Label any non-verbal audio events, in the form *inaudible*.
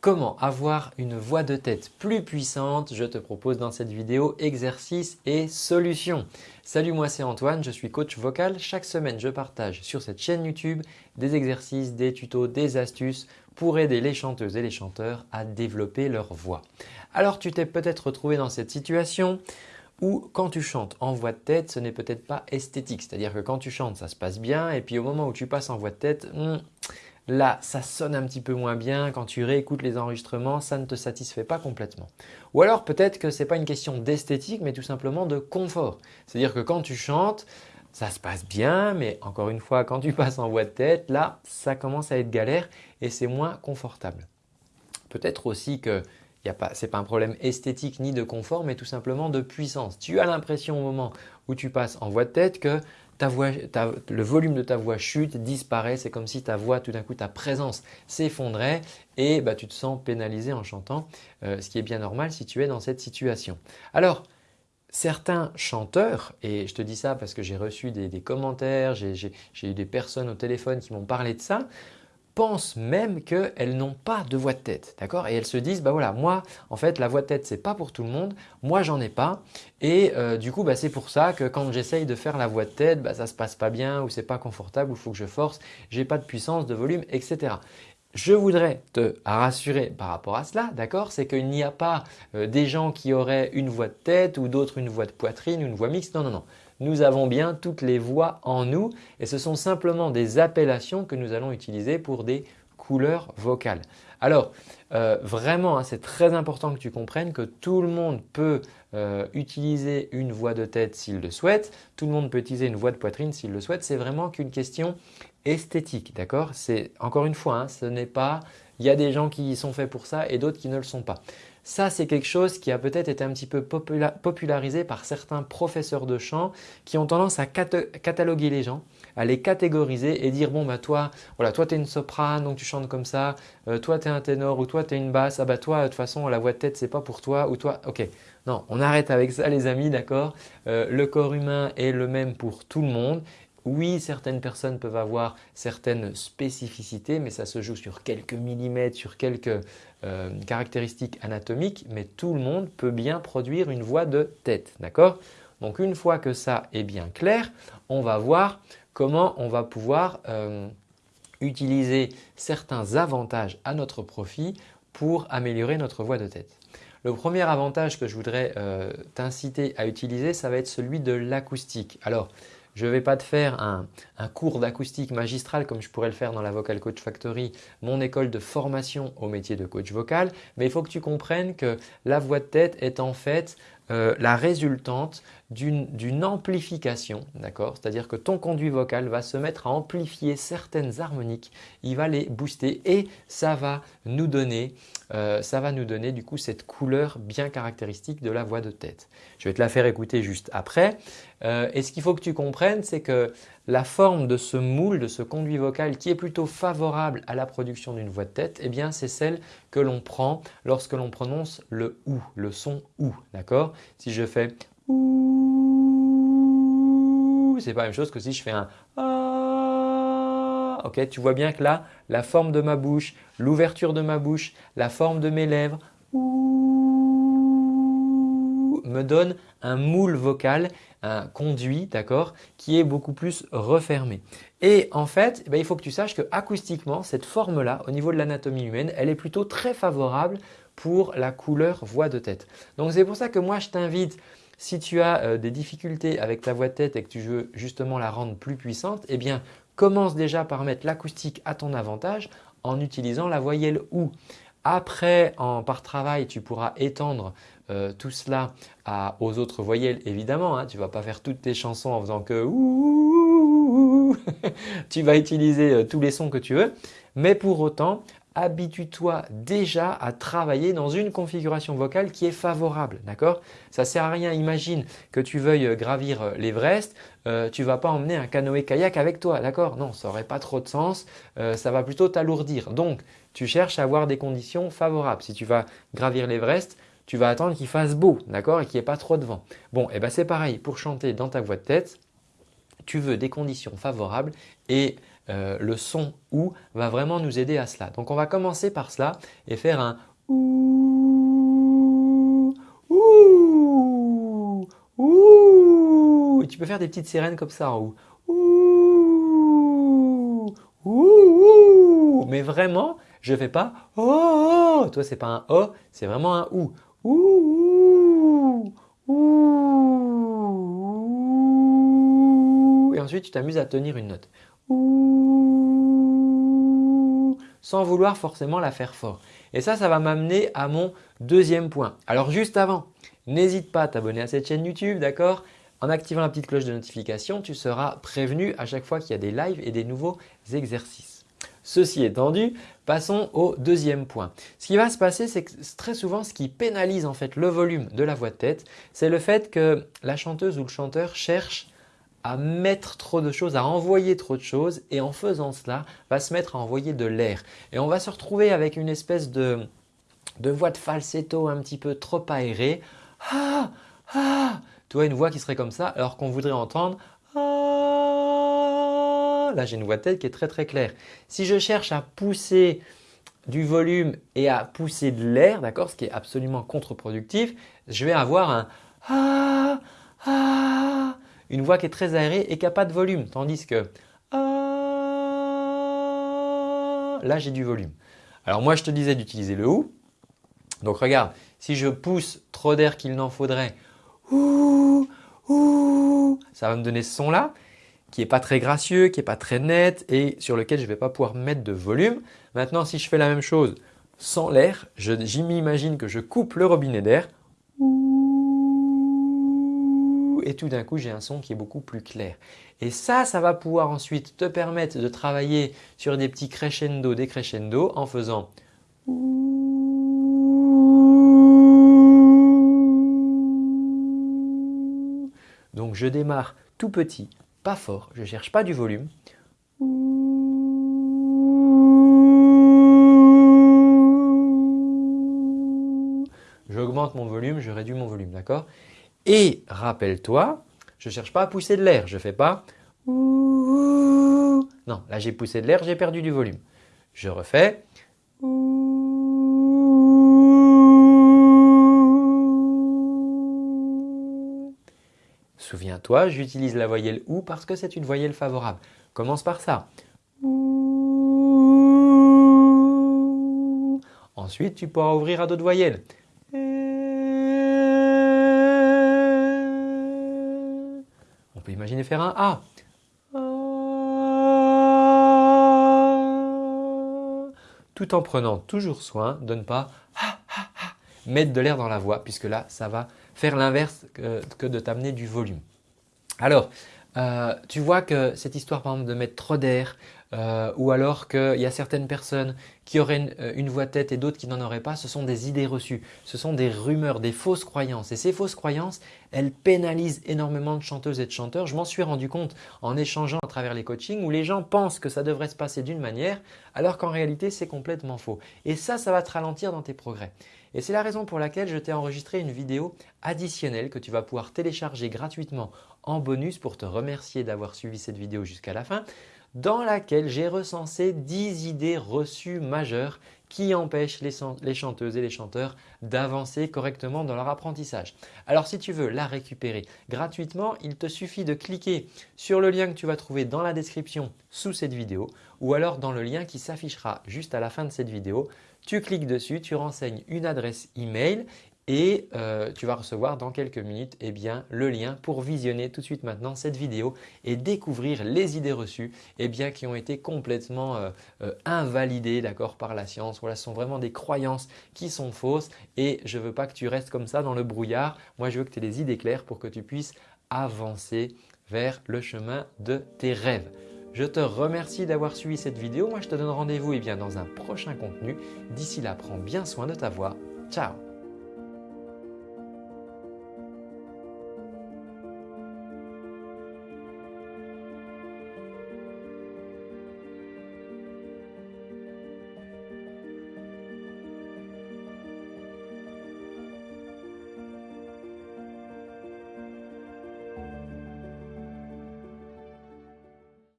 Comment avoir une voix de tête plus puissante? Je te propose dans cette vidéo exercices et solutions. Salut, moi c'est Antoine, je suis coach vocal. Chaque semaine, je partage sur cette chaîne YouTube des exercices, des tutos, des astuces pour aider les chanteuses et les chanteurs à développer leur voix. Alors, tu t'es peut-être retrouvé dans cette situation où quand tu chantes en voix de tête, ce n'est peut-être pas esthétique. C'est-à-dire que quand tu chantes, ça se passe bien et puis au moment où tu passes en voix de tête, hmm, Là, ça sonne un petit peu moins bien. Quand tu réécoutes les enregistrements, ça ne te satisfait pas complètement. Ou alors peut-être que ce n'est pas une question d'esthétique, mais tout simplement de confort. C'est-à-dire que quand tu chantes, ça se passe bien, mais encore une fois, quand tu passes en voix de tête, là, ça commence à être galère et c'est moins confortable. Peut-être aussi que ce n'est pas un problème esthétique ni de confort, mais tout simplement de puissance. Tu as l'impression au moment où tu passes en voix de tête que le volume de ta voix chute, disparaît. C'est comme si ta voix, tout d'un coup, ta présence s'effondrait et bah, tu te sens pénalisé en chantant, euh, ce qui est bien normal si tu es dans cette situation. Alors, certains chanteurs, et je te dis ça parce que j'ai reçu des commentaires, j'ai eu des personnes au téléphone qui m'ont parlé de ça, pensent même qu'elles n'ont pas de voix de tête. D'accord? Et elles se disent, bah voilà, moi, en fait, la voix de tête, ce n'est pas pour tout le monde. Moi, j'en ai pas. Et euh, du coup, bah, c'est pour ça que quand j'essaye de faire la voix de tête, bah, ça se passe pas bien ou c'est pas confortable ou il faut que je force, j'ai pas de puissance, de volume, etc. Je voudrais te rassurer par rapport à cela, d'accord? C'est qu'il n'y a pas euh, des gens qui auraient une voix de tête ou d'autres une voix de poitrine une voix mixte. Non, non, non nous avons bien toutes les voix en nous et ce sont simplement des appellations que nous allons utiliser pour des couleurs vocales. Alors euh, vraiment, hein, c'est très important que tu comprennes que tout le monde peut euh, utiliser une voix de tête s'il le souhaite, tout le monde peut utiliser une voix de poitrine s'il le souhaite. C'est vraiment qu'une question esthétique, d'accord? C'est encore une fois, hein, ce n'est pas, il y a des gens qui sont faits pour ça et d'autres qui ne le sont pas. Ça, c'est quelque chose qui a peut-être été un petit peu popularisé par certains professeurs de chant qui ont tendance à cataloguer les gens, à les catégoriser et dire bon bah toi, voilà, toi tu es une soprane donc tu chantes comme ça, euh, toi tu es un ténor ou toi tu es une basse, ah bah toi de toute façon la voix de tête c'est pas pour toi ou toi, ok. Non, on arrête avec ça les amis, d'accord euh, Le corps humain est le même pour tout le monde oui, certaines personnes peuvent avoir certaines spécificités, mais ça se joue sur quelques millimètres, sur quelques euh, caractéristiques anatomiques, mais tout le monde peut bien produire une voix de tête. D'accord? Donc une fois que ça est bien clair, on va voir comment on va pouvoir euh, utiliser certains avantages à notre profit pour améliorer notre voix de tête. Le premier avantage que je voudrais euh, t'inciter à utiliser, ça va être celui de l'acoustique. Alors, je ne vais pas te faire un, cours d'acoustique magistral comme je pourrais le faire dans la Vocal Coach Factory, mon école de formation au métier de coach vocal, mais il faut que tu comprennes que la voix de tête est en fait euh, la résultante d'une amplification, d'accord? C'est-à-dire que ton conduit vocal va se mettre à amplifier certaines harmoniques, il va les booster et ça va nous donner, euh, ça va nous donner du coup cette couleur bien caractéristique de la voix de tête. Je vais te la faire écouter juste après. Euh, et ce qu'il faut que tu comprennes, c'est que la forme de ce moule, de ce conduit vocal qui est plutôt favorable à la production d'une voix de tête, eh bien c'est celle que l'on prend lorsque l'on prononce le OU, le son OU. D'accord? Si je fais OU, c'est pas la même chose que si je fais un ah. Ok, tu vois bien que là, la forme de ma bouche, l'ouverture de ma bouche, la forme de mes lèvres me donne un moule vocal, un conduit, d'accord, qui est beaucoup plus refermé. Et en fait, eh ben, il faut que tu saches que acoustiquement, cette forme-là, au niveau de l'anatomie humaine, elle est plutôt très favorable pour la couleur voix de tête. Donc c'est pour ça que moi je t'invite, si tu as euh, des difficultés avec ta voix de tête et que tu veux justement la rendre plus puissante, eh bien commence déjà par mettre l'acoustique à ton avantage en utilisant la voyelle OU. Après, en, par travail, tu pourras étendre euh, tout cela aux autres voyelles évidemment. Hein. tu ne vas pas faire toutes tes chansons en faisant que *laughs* tu vas utiliser euh, tous les sons que tu veux. Mais pour autant, habitue-toi déjà à travailler dans une configuration vocale qui est favorable. D'accord? Ça sert à rien. Imagine que tu veuilles euh, gravir l'Everest, tu ne vas pas emmener un canoë-kayak avec toi. D'accord? Non, ça n'aurait pas trop de sens. ça va plutôt t'alourdir. Donc, tu cherches à avoir des conditions favorables. Si tu vas gravir l'Everest, tu vas attendre qu'il fasse beau, d'accord, et qu'il n'y ait pas trop de vent. Bon, et eh ben c'est pareil pour chanter dans ta voix de tête. Tu veux des conditions favorables et euh, le son OU va vraiment nous aider à cela. Donc on va commencer par cela et faire un OU, OU, OU. Tu peux faire des petites sirènes comme ça en OU. Mais vraiment, je ne fais pas oh, oh. Toi, ce n'est pas un oh, c'est vraiment un ou. Ouh, ouh, Et ensuite, tu t'amuses à tenir une note. Sans vouloir forcément la faire fort. Et ça, ça va m'amener à mon deuxième point. Alors juste avant, n'hésite pas à t'abonner à cette chaîne YouTube, d'accord? En activant la petite cloche de notification, tu seras prévenu à chaque fois qu'il y a des lives et des nouveaux exercices. Ceci étant dit, passons au deuxième point. Ce qui va se passer, c'est que très souvent, ce qui pénalise en fait le volume de la voix de tête, c'est le fait que la chanteuse ou le chanteur cherche à mettre trop de choses, à envoyer trop de choses et en faisant cela, va se mettre à envoyer de l'air. Et on va se retrouver avec une espèce de, voix de falsetto un petit peu trop aérée. Ah, ah, tu vois une voix qui serait comme ça alors qu'on voudrait entendre là j'ai une voix tête qui est très très claire. Si je cherche à pousser du volume et à pousser de l'air, d'accord, ce qui est absolument contre-productif, je vais avoir un ah, ah, une voix qui est très aérée et qui n'a pas de volume. Tandis que ah, là j'ai du volume. Alors moi je te disais d'utiliser le OU. Donc regarde, si je pousse trop d'air qu'il n'en faudrait, ça va me donner ce son là qui n'est pas très gracieux, qui n'est pas très net et sur lequel je ne vais pas pouvoir mettre de volume. Maintenant, si je fais la même chose sans l'air, m'imagine que je coupe le robinet d'air et tout d'un coup, j'ai un son qui est beaucoup plus clair. Et ça, ça va pouvoir ensuite te permettre de travailler sur des petits crescendo, décrescendo en faisant Donc je démarre tout petit, pas fort, je ne cherche pas du volume. J'augmente mon volume, je réduis mon volume, d'accord? Et rappelle-toi, je ne cherche pas à pousser de l'air, je ne fais pas Non, là j'ai poussé de l'air, j'ai perdu du volume. Je refais Souviens-toi, j'utilise la voyelle OU parce que c'est une voyelle favorable. Commence par ça. Ensuite, tu pourras ouvrir à d'autres voyelles. On peut imaginer faire un A. Tout en prenant toujours soin de ne pas mettre de l'air dans la voix puisque là, ça va faire l'inverse que, de t'amener du volume. Alors, euh, tu vois que cette histoire par exemple de mettre trop d'air euh, ou alors qu'il y a certaines personnes qui auraient euh, une, voix tête et d'autres qui n'en auraient pas, ce sont des idées reçues, ce sont des rumeurs, des fausses croyances. Et ces fausses croyances, elles pénalisent énormément de chanteuses et de chanteurs. Je m'en suis rendu compte en échangeant à travers les coachings où les gens pensent que ça devrait se passer d'une manière alors qu'en réalité c'est complètement faux. Et ça, ça va te ralentir dans tes progrès. Et c'est la raison pour laquelle je t'ai enregistré une vidéo additionnelle que tu vas pouvoir télécharger gratuitement en bonus pour te remercier d'avoir suivi cette vidéo jusqu'à la fin dans laquelle j'ai recensé 10 idées reçues majeures qui empêchent les, chanteuses et les chanteurs d'avancer correctement dans leur apprentissage. Alors si tu veux la récupérer gratuitement, il te suffit de cliquer sur le lien que tu vas trouver dans la description sous cette vidéo ou alors dans le lien qui s'affichera juste à la fin de cette vidéo. Tu cliques dessus, tu renseignes une adresse email et euh, tu vas recevoir dans quelques minutes eh bien, le lien pour visionner tout de suite maintenant cette vidéo et découvrir les idées reçues eh bien, qui ont été complètement euh, euh, invalidées par la science. Voilà, ce sont vraiment des croyances qui sont fausses et je ne veux pas que tu restes comme ça dans le brouillard. Moi, je veux que tu aies des idées claires pour que tu puisses avancer vers le chemin de tes rêves. Je te remercie d'avoir suivi cette vidéo. Moi, je te donne rendez-vous eh dans un prochain contenu. D'ici là, prends bien soin de ta voix. Ciao